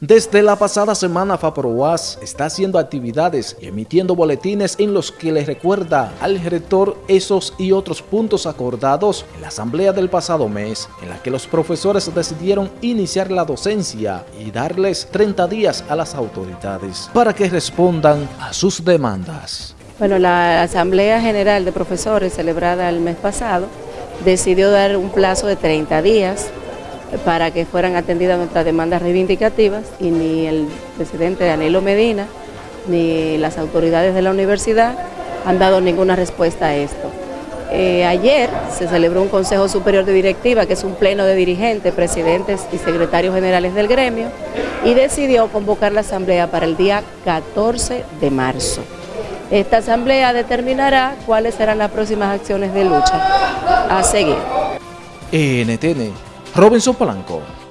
Desde la pasada semana FAPROAS está haciendo actividades y emitiendo boletines en los que le recuerda al rector esos y otros puntos acordados en la asamblea del pasado mes, en la que los profesores decidieron iniciar la docencia y darles 30 días a las autoridades para que respondan a sus demandas. Bueno, la Asamblea General de Profesores celebrada el mes pasado decidió dar un plazo de 30 días para que fueran atendidas nuestras demandas reivindicativas y ni el presidente Danilo Medina ni las autoridades de la universidad han dado ninguna respuesta a esto. Eh, ayer se celebró un Consejo Superior de Directiva, que es un pleno de dirigentes, presidentes y secretarios generales del gremio, y decidió convocar la asamblea para el día 14 de marzo. Esta asamblea determinará cuáles serán las próximas acciones de lucha a seguir. NTN Robinson Polanco.